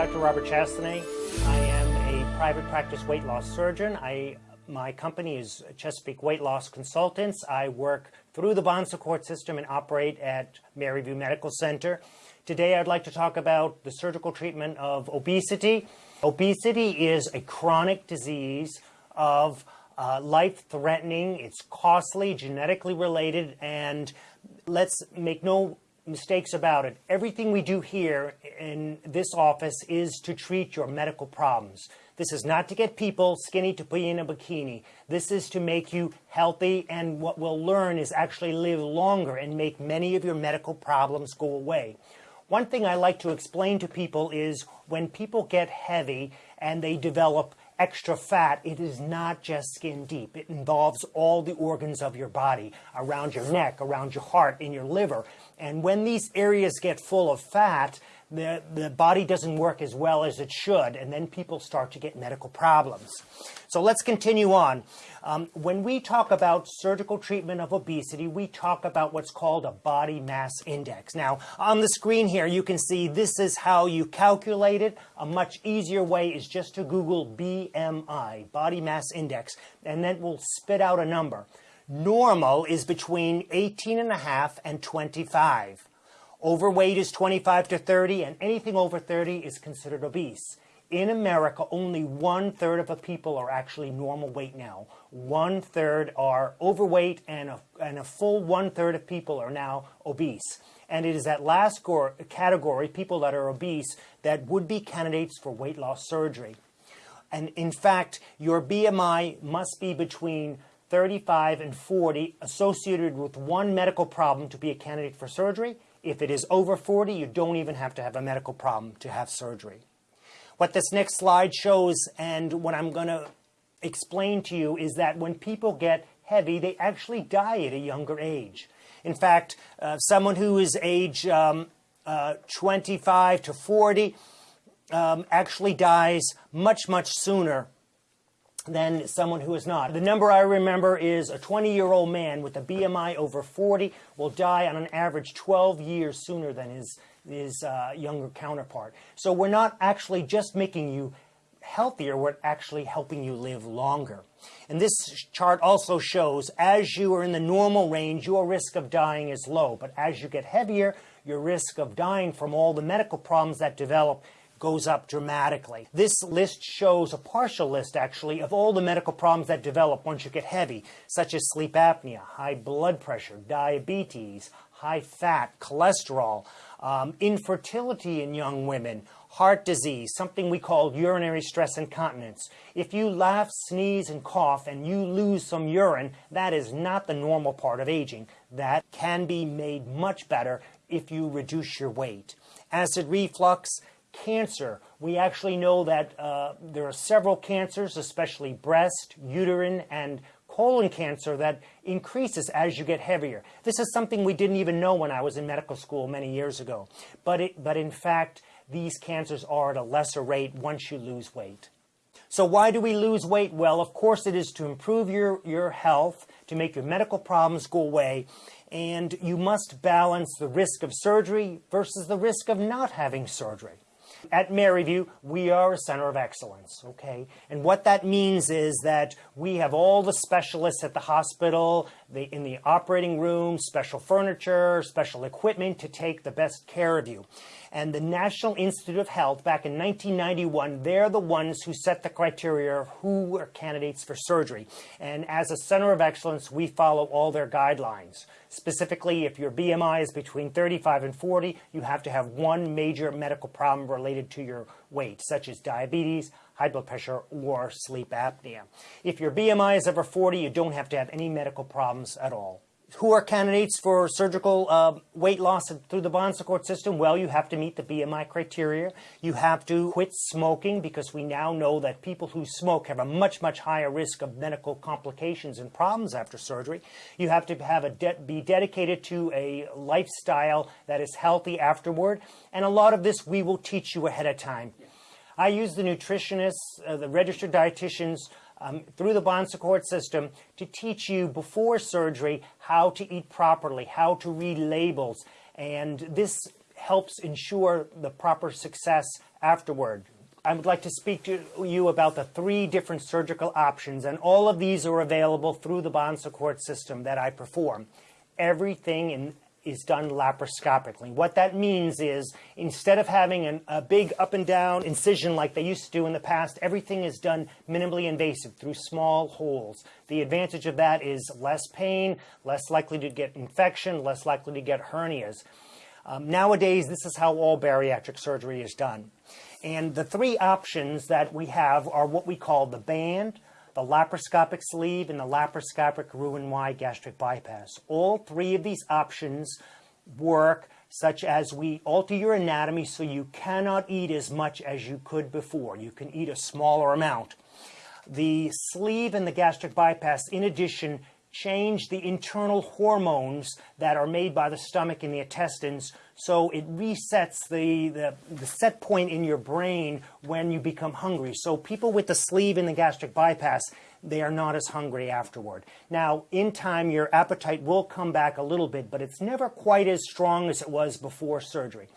Dr. Robert Chastanay. I am a private practice weight loss surgeon. I, my company is Chesapeake Weight Loss Consultants. I work through the Bon Secours system and operate at Maryview Medical Center. Today I'd like to talk about the surgical treatment of obesity. Obesity is a chronic disease of uh, life-threatening, it's costly, genetically related, and let's make no mistakes about it. Everything we do here in this office is to treat your medical problems. This is not to get people skinny to put you in a bikini. This is to make you healthy, and what we'll learn is actually live longer and make many of your medical problems go away. One thing I like to explain to people is when people get heavy and they develop extra fat, it is not just skin deep. It involves all the organs of your body, around your neck, around your heart, in your liver. And when these areas get full of fat, the, the body doesn't work as well as it should, and then people start to get medical problems. So let's continue on. Um, when we talk about surgical treatment of obesity, we talk about what's called a body mass index. Now, on the screen here, you can see this is how you calculate it. A much easier way is just to Google BMI, body mass index, and then we'll spit out a number. Normal is between 18 and a half and 25. Overweight is 25 to 30, and anything over 30 is considered obese. In America, only one third of the people are actually normal weight now. One third are overweight, and a, and a full one third of people are now obese. And it is that last category, people that are obese, that would be candidates for weight loss surgery. And in fact, your BMI must be between 35 and 40 associated with one medical problem to be a candidate for surgery if it is over 40, you don't even have to have a medical problem to have surgery. What this next slide shows and what I'm going to explain to you is that when people get heavy, they actually die at a younger age. In fact, uh, someone who is age um, uh, 25 to 40 um, actually dies much, much sooner than someone who is not. The number I remember is a 20-year-old man with a BMI over 40 will die on an average 12 years sooner than his, his uh, younger counterpart. So we're not actually just making you healthier, we're actually helping you live longer. And this chart also shows as you are in the normal range, your risk of dying is low. But as you get heavier, your risk of dying from all the medical problems that develop goes up dramatically. This list shows a partial list, actually, of all the medical problems that develop once you get heavy, such as sleep apnea, high blood pressure, diabetes, high fat, cholesterol, um, infertility in young women, heart disease, something we call urinary stress incontinence. If you laugh, sneeze, and cough and you lose some urine, that is not the normal part of aging. That can be made much better if you reduce your weight. Acid reflux, cancer. We actually know that uh, there are several cancers, especially breast, uterine, and colon cancer that increases as you get heavier. This is something we didn't even know when I was in medical school many years ago. But, it, but in fact, these cancers are at a lesser rate once you lose weight. So why do we lose weight? Well, of course it is to improve your, your health, to make your medical problems go away, and you must balance the risk of surgery versus the risk of not having surgery. At Maryview, we are a center of excellence, okay? And what that means is that we have all the specialists at the hospital, the, in the operating room, special furniture, special equipment to take the best care of you. And the National Institute of Health, back in 1991, they're the ones who set the criteria of who are candidates for surgery. And as a center of excellence, we follow all their guidelines. Specifically, if your BMI is between 35 and 40, you have to have one major medical problem related to your weight, such as diabetes, high blood pressure, or sleep apnea. If your BMI is over 40, you don't have to have any medical problems at all who are candidates for surgical uh, weight loss through the Bon Secours system? Well, you have to meet the BMI criteria. You have to quit smoking because we now know that people who smoke have a much, much higher risk of medical complications and problems after surgery. You have to have a de be dedicated to a lifestyle that is healthy afterward. And a lot of this we will teach you ahead of time. I use the nutritionists, uh, the registered dietitians, um, through the Bon Secours system to teach you before surgery how to eat properly, how to read labels. And this helps ensure the proper success afterward. I would like to speak to you about the three different surgical options, and all of these are available through the Bon Secours system that I perform. Everything in is done laparoscopically. What that means is instead of having an, a big up and down incision like they used to do in the past, everything is done minimally invasive through small holes. The advantage of that is less pain, less likely to get infection, less likely to get hernias. Um, nowadays, this is how all bariatric surgery is done. And the three options that we have are what we call the band, the laparoscopic sleeve, and the laparoscopic Roux-en-Y gastric bypass. All three of these options work such as we alter your anatomy so you cannot eat as much as you could before. You can eat a smaller amount. The sleeve and the gastric bypass, in addition, change the internal hormones that are made by the stomach and the intestines so it resets the, the, the, set point in your brain when you become hungry. So people with the sleeve and the gastric bypass, they are not as hungry afterward. Now, in time, your appetite will come back a little bit, but it's never quite as strong as it was before surgery.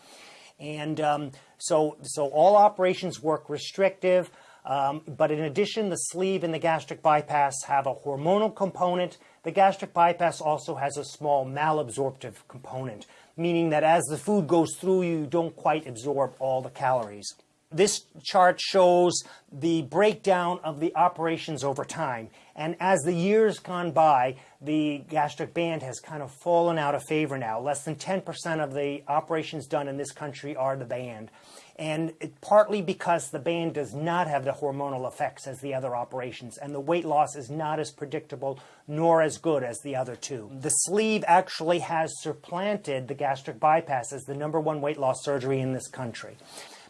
And um, so, so all operations work restrictive. Um, but in addition, the sleeve and the gastric bypass have a hormonal component. The gastric bypass also has a small malabsorptive component, meaning that as the food goes through you, you don't quite absorb all the calories. This chart shows the breakdown of the operations over time. And as the years gone by, the gastric band has kind of fallen out of favor now. Less than 10% of the operations done in this country are the band and it, partly because the band does not have the hormonal effects as the other operations, and the weight loss is not as predictable nor as good as the other two. The sleeve actually has supplanted the gastric bypass as the number one weight loss surgery in this country.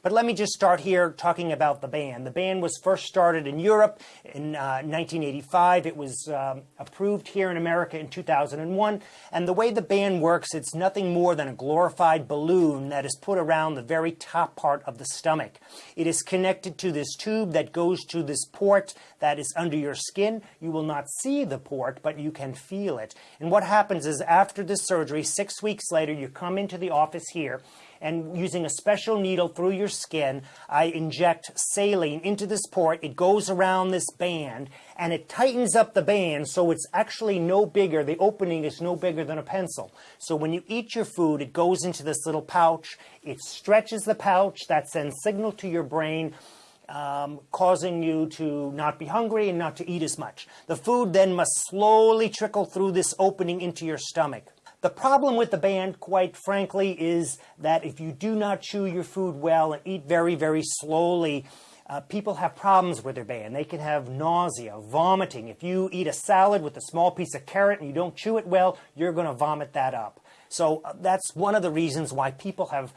But let me just start here talking about the band. The band was first started in Europe in uh, 1985. It was um, approved here in America in 2001. And the way the band works, it's nothing more than a glorified balloon that is put around the very top part of the stomach. It is connected to this tube that goes to this port that is under your skin. You will not see the port, but you can feel it. And what happens is after the surgery, six weeks later, you come into the office here and using a special needle through your skin, I inject saline into this port. It goes around this band and it tightens up the band so it's actually no bigger. The opening is no bigger than a pencil. So when you eat your food, it goes into this little pouch. It stretches the pouch. That sends signal to your brain. Um, causing you to not be hungry and not to eat as much. The food then must slowly trickle through this opening into your stomach. The problem with the band, quite frankly, is that if you do not chew your food well and eat very, very slowly, uh, people have problems with their band. They can have nausea, vomiting. If you eat a salad with a small piece of carrot and you don't chew it well, you're going to vomit that up. So uh, that's one of the reasons why people have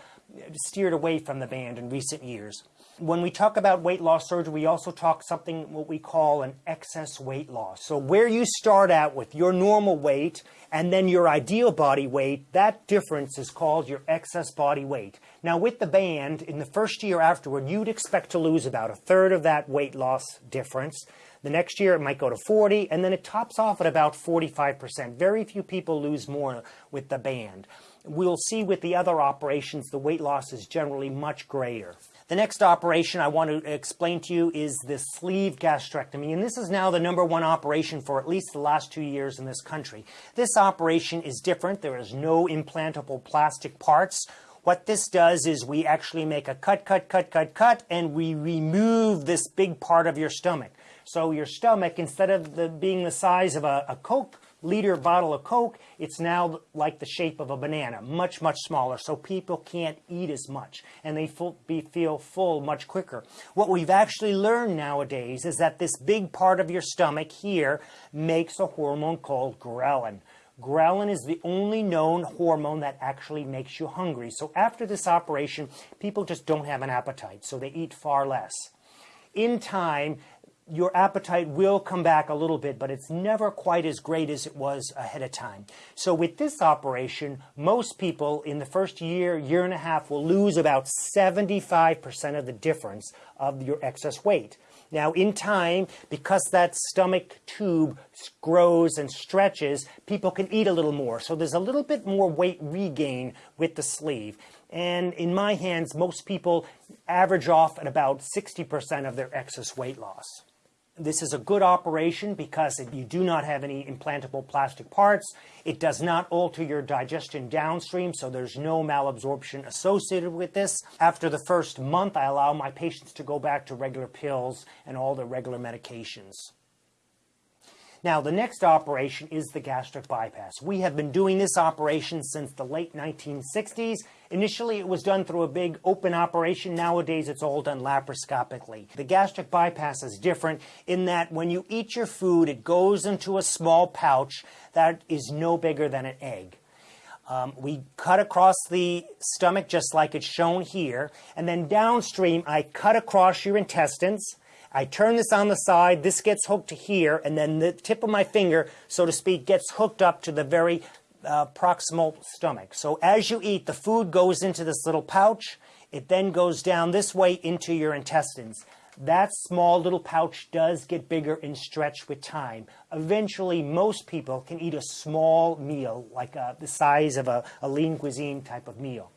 steered away from the band in recent years. When we talk about weight loss surgery, we also talk something what we call an excess weight loss. So where you start out with your normal weight and then your ideal body weight, that difference is called your excess body weight. Now with the band, in the first year afterward, you'd expect to lose about a third of that weight loss difference. The next year it might go to 40, and then it tops off at about 45%. Very few people lose more with the band. We'll see with the other operations, the weight loss is generally much greater. The next operation I want to explain to you is the sleeve gastrectomy, and this is now the number one operation for at least the last two years in this country. This operation is different. There is no implantable plastic parts. What this does is we actually make a cut, cut, cut, cut, cut, and we remove this big part of your stomach. So your stomach, instead of the, being the size of a, a Coke liter bottle of Coke, it's now like the shape of a banana, much, much smaller, so people can't eat as much, and they be, feel full much quicker. What we've actually learned nowadays is that this big part of your stomach here makes a hormone called ghrelin. Ghrelin is the only known hormone that actually makes you hungry. So after this operation, people just don't have an appetite, so they eat far less. In time, your appetite will come back a little bit, but it's never quite as great as it was ahead of time. So with this operation, most people in the first year, year and a half will lose about 75% of the difference of your excess weight. Now, in time, because that stomach tube grows and stretches, people can eat a little more. So there's a little bit more weight regain with the sleeve. And in my hands, most people average off at about 60% of their excess weight loss. This is a good operation because you do not have any implantable plastic parts. It does not alter your digestion downstream, so there's no malabsorption associated with this. After the first month, I allow my patients to go back to regular pills and all their regular medications. Now, the next operation is the gastric bypass. We have been doing this operation since the late 1960s. Initially, it was done through a big open operation. Nowadays, it's all done laparoscopically. The gastric bypass is different in that when you eat your food, it goes into a small pouch that is no bigger than an egg. Um, we cut across the stomach just like it's shown here, and then downstream, I cut across your intestines I turn this on the side, this gets hooked to here, and then the tip of my finger, so to speak, gets hooked up to the very uh, proximal stomach. So as you eat, the food goes into this little pouch. It then goes down this way into your intestines. That small little pouch does get bigger and stretch with time. Eventually, most people can eat a small meal, like uh, the size of a, a lean cuisine type of meal.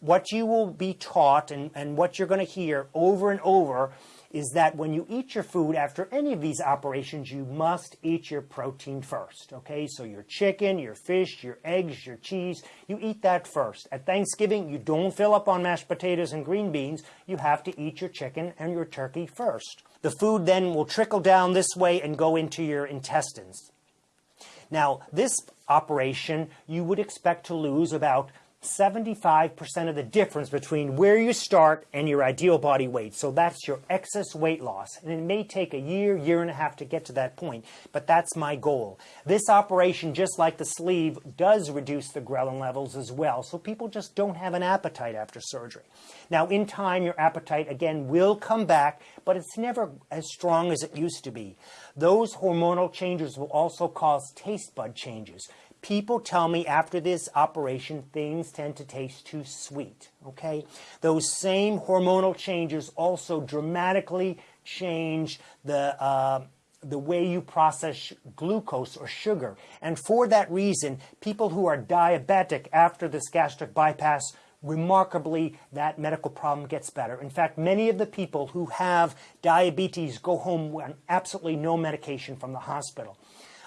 What you will be taught and, and what you're going to hear over and over is that when you eat your food after any of these operations, you must eat your protein first. Okay, so your chicken, your fish, your eggs, your cheese, you eat that first. At Thanksgiving, you don't fill up on mashed potatoes and green beans. You have to eat your chicken and your turkey first. The food then will trickle down this way and go into your intestines. Now, this operation, you would expect to lose about 75% of the difference between where you start and your ideal body weight. So that's your excess weight loss. And it may take a year, year and a half to get to that point, but that's my goal. This operation, just like the sleeve, does reduce the ghrelin levels as well. So people just don't have an appetite after surgery. Now, in time, your appetite, again, will come back, but it's never as strong as it used to be. Those hormonal changes will also cause taste bud changes people tell me after this operation things tend to taste too sweet. Okay? Those same hormonal changes also dramatically change the, uh, the way you process glucose or sugar. And for that reason, people who are diabetic after this gastric bypass remarkably that medical problem gets better. In fact, many of the people who have diabetes go home on absolutely no medication from the hospital.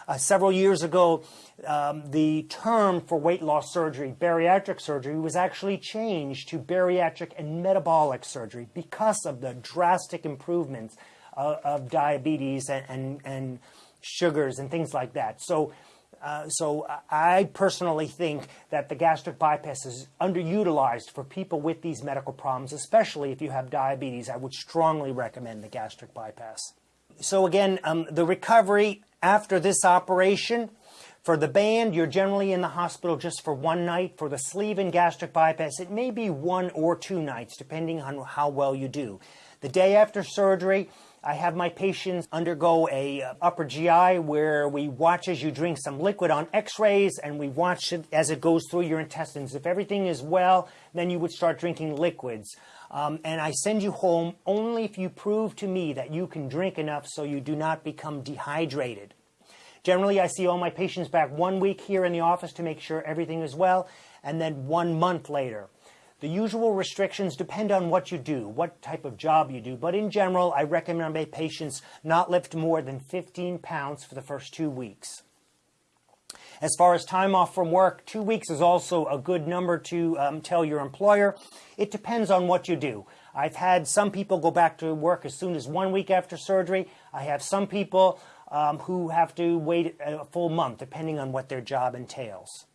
Uh, several years ago, um, the term for weight loss surgery, bariatric surgery, was actually changed to bariatric and metabolic surgery because of the drastic improvements uh, of diabetes and, and, and, sugars and things like that. So, uh, so I personally think that the gastric bypass is underutilized for people with these medical problems, especially if you have diabetes. I would strongly recommend the gastric bypass. So again, um, the recovery after this operation, for the band, you're generally in the hospital just for one night. For the sleeve and gastric bypass, it may be one or two nights, depending on how well you do. The day after surgery, I have my patients undergo a uh, upper GI where we watch as you drink some liquid on x-rays and we watch it as it goes through your intestines. If everything is well, then you would start drinking liquids. Um, and I send you home only if you prove to me that you can drink enough so you do not become dehydrated. Generally, I see all my patients back one week here in the office to make sure everything is well, and then one month later. The usual restrictions depend on what you do, what type of job you do, but in general, I recommend my patients not lift more than 15 pounds for the first two weeks. As far as time off from work, two weeks is also a good number to um, tell your employer. It depends on what you do. I've had some people go back to work as soon as one week after surgery. I have some people um, who have to wait a full month, depending on what their job entails.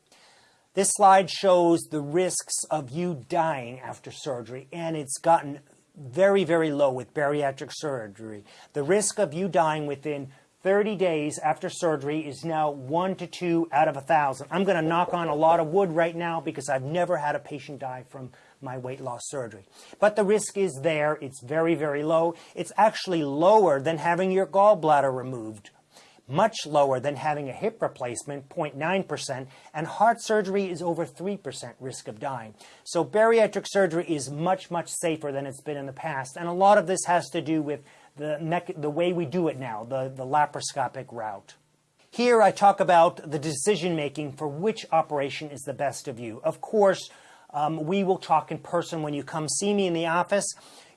This slide shows the risks of you dying after surgery, and it's gotten very, very low with bariatric surgery. The risk of you dying within 30 days after surgery is now 1 to 2 out of a 1,000. I'm going to knock on a lot of wood right now because I've never had a patient die from my weight loss surgery. But the risk is there. It's very, very low. It's actually lower than having your gallbladder removed. Much lower than having a hip replacement, 0.9%, and heart surgery is over 3% risk of dying. So bariatric surgery is much, much safer than it's been in the past. And a lot of this has to do with the, the way we do it now, the, the laparoscopic route. Here I talk about the decision making for which operation is the best of you. Of course, um, we will talk in person when you come see me in the office.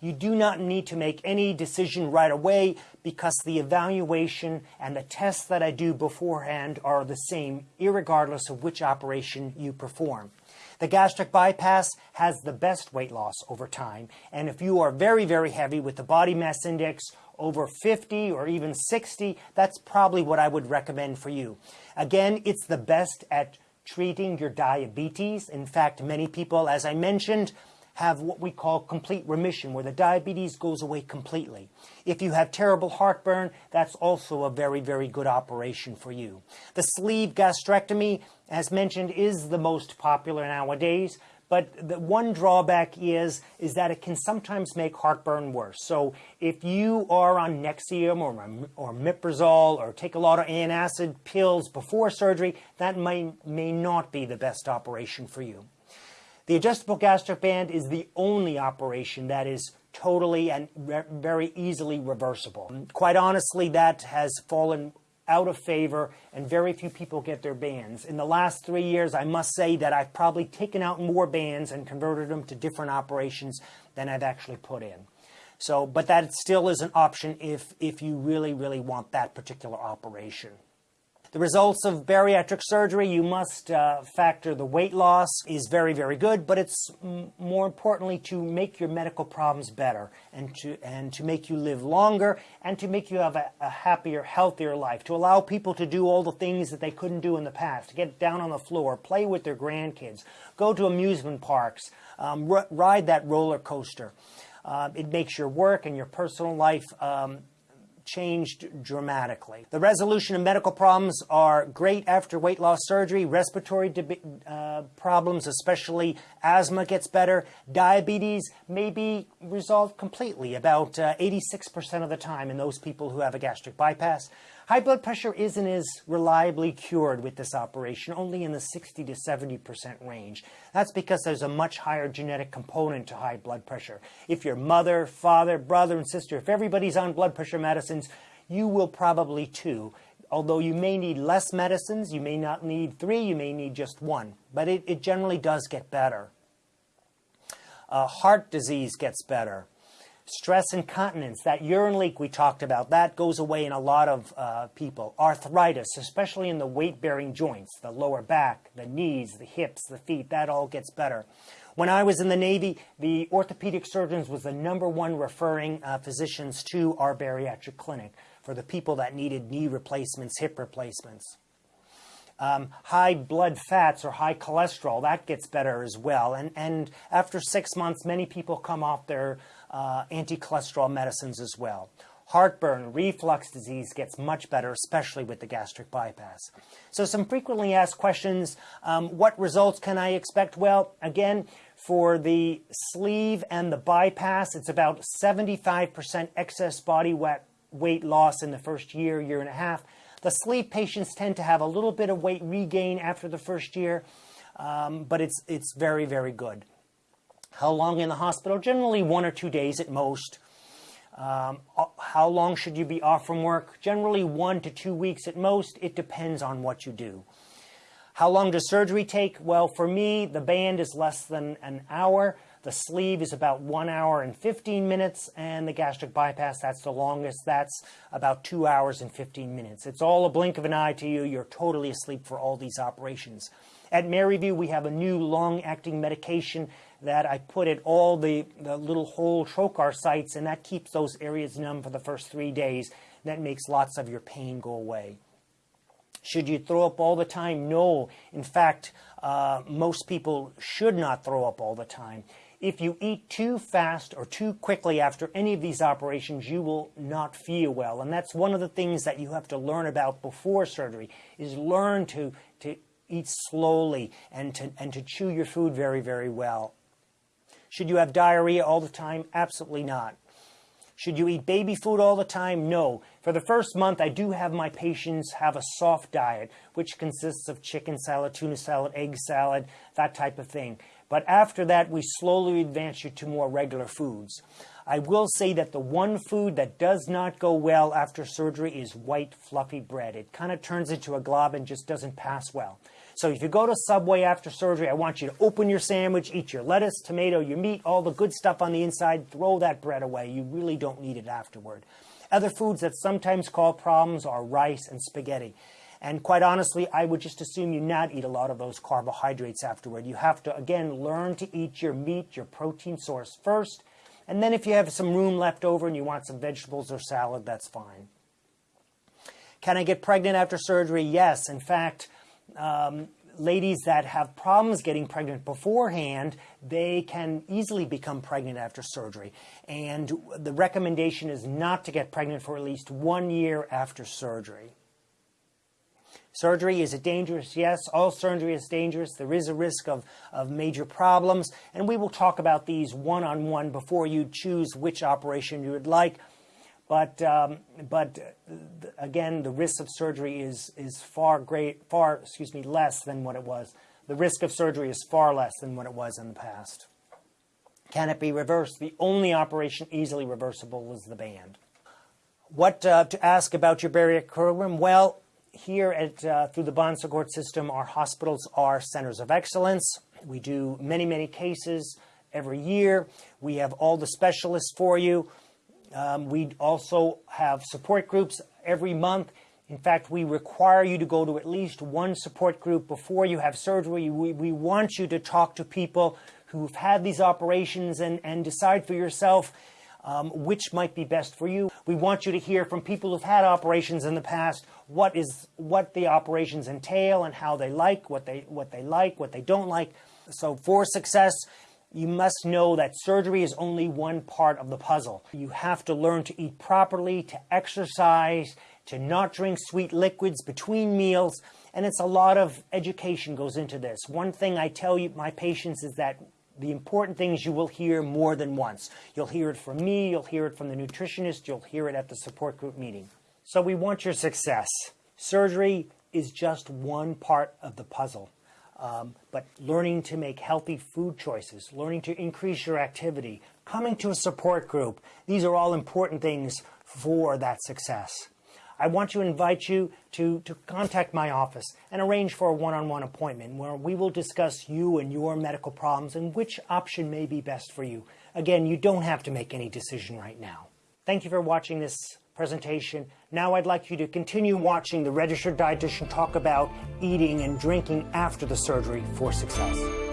You do not need to make any decision right away because the evaluation and the tests that I do beforehand are the same, regardless of which operation you perform. The gastric bypass has the best weight loss over time, and if you are very, very heavy with the body mass index over 50 or even 60, that's probably what I would recommend for you. Again, it's the best at treating your diabetes. In fact, many people, as I mentioned, have what we call complete remission, where the diabetes goes away completely. If you have terrible heartburn, that's also a very, very good operation for you. The sleeve gastrectomy, as mentioned, is the most popular nowadays. But the one drawback is, is that it can sometimes make heartburn worse. So if you are on Nexium or, or omeprazole or take a lot of antacid pills before surgery, that may, may not be the best operation for you. The adjustable gastric band is the only operation that is totally and very easily reversible. Quite honestly, that has fallen out of favor and very few people get their bands. In the last three years, I must say that I've probably taken out more bands and converted them to different operations than I've actually put in. So, but that still is an option if, if you really, really want that particular operation. The results of bariatric surgery, you must uh, factor the weight loss is very, very good, but it's more importantly to make your medical problems better and to, and to make you live longer and to make you have a, a happier, healthier life, to allow people to do all the things that they couldn't do in the past, to get down on the floor, play with their grandkids, go to amusement parks, um, ride that roller coaster. Uh, it makes your work and your personal life um, changed dramatically. The resolution of medical problems are great after weight loss surgery. Respiratory uh, problems, especially asthma, gets better. Diabetes may be resolved completely about 86% uh, of the time in those people who have a gastric bypass. High blood pressure isn't as reliably cured with this operation, only in the 60 to 70% range. That's because there's a much higher genetic component to high blood pressure. If your mother, father, brother, and sister, if everybody's on blood pressure medicines, you will probably too. Although you may need less medicines, you may not need three, you may need just one. But it, it generally does get better. Uh, heart disease gets better. Stress incontinence, that urine leak we talked about, that goes away in a lot of uh, people. Arthritis, especially in the weight-bearing joints, the lower back, the knees, the hips, the feet, that all gets better. When I was in the Navy, the orthopedic surgeons was the number one referring uh, physicians to our bariatric clinic for the people that needed knee replacements, hip replacements. Um, high blood fats or high cholesterol, that gets better as well. And, and after six months, many people come off their uh, anti-cholesterol medicines as well. Heartburn, reflux disease gets much better, especially with the gastric bypass. So some frequently asked questions, um, what results can I expect? Well, again, for the sleeve and the bypass, it's about 75% excess body weight loss in the first year, year and a half. The sleeve patients tend to have a little bit of weight regain after the first year, um, but it's, it's very, very good. How long in the hospital? Generally one or two days at most. Um, uh, how long should you be off from work? Generally one to two weeks at most. It depends on what you do. How long does surgery take? Well, for me, the band is less than an hour. The sleeve is about one hour and 15 minutes, and the gastric bypass, that's the longest. That's about two hours and 15 minutes. It's all a blink of an eye to you. You're totally asleep for all these operations. At Maryview, we have a new long-acting medication that I put at all the, the little hole trocar sites, and that keeps those areas numb for the first three days. That makes lots of your pain go away. Should you throw up all the time? No. In fact, uh, most people should not throw up all the time. If you eat too fast or too quickly after any of these operations, you will not feel well. And that's one of the things that you have to learn about before surgery, is learn to, to eat slowly and to, and to chew your food very, very well. Should you have diarrhea all the time? Absolutely not. Should you eat baby food all the time? No. For the first month, I do have my patients have a soft diet, which consists of chicken salad, tuna salad, egg salad, that type of thing. But after that, we slowly advance you to more regular foods. I will say that the one food that does not go well after surgery is white, fluffy bread. It kind of turns into a glob and just doesn't pass well. So if you go to Subway after surgery, I want you to open your sandwich, eat your lettuce, tomato, your meat, all the good stuff on the inside, throw that bread away. You really don't need it afterward. Other foods that sometimes cause problems are rice and spaghetti. And quite honestly, I would just assume you not eat a lot of those carbohydrates afterward. You have to, again, learn to eat your meat, your protein source first. And then if you have some room left over and you want some vegetables or salad, that's fine. Can I get pregnant after surgery? Yes. In fact, um, ladies that have problems getting pregnant beforehand, they can easily become pregnant after surgery. And the recommendation is not to get pregnant for at least one year after surgery. Surgery, is it dangerous? Yes, all surgery is dangerous. There is a risk of, of major problems, and we will talk about these one on one before you choose which operation you would like. But, um, but uh, again, the risk of surgery is, is far great, far, excuse me, less than what it was. The risk of surgery is far less than what it was in the past. Can it be reversed? The only operation easily reversible was the band. What uh, to ask about your bariatric program? Well, here at uh, through the Bon Secours system, our hospitals are centers of excellence. We do many, many cases every year. We have all the specialists for you. Um, we also have support groups every month. In fact, we require you to go to at least one support group before you have surgery. We, we want you to talk to people who've had these operations and, and decide for yourself um, which might be best for you. We want you to hear from people who've had operations in the past what is what the operations entail and how they like what they what they like what they don't like. So for success, you must know that surgery is only one part of the puzzle. You have to learn to eat properly, to exercise, to not drink sweet liquids between meals, and it's a lot of education goes into this. One thing I tell you, my patients is that the important things you will hear more than once. You'll hear it from me, you'll hear it from the nutritionist, you'll hear it at the support group meeting. So we want your success. Surgery is just one part of the puzzle. Um, but learning to make healthy food choices, learning to increase your activity, coming to a support group, these are all important things for that success. I want to invite you to, to contact my office and arrange for a one-on-one -on -one appointment where we will discuss you and your medical problems and which option may be best for you. Again, you don't have to make any decision right now. Thank you for watching this presentation. Now I'd like you to continue watching the registered dietitian talk about eating and drinking after the surgery for success.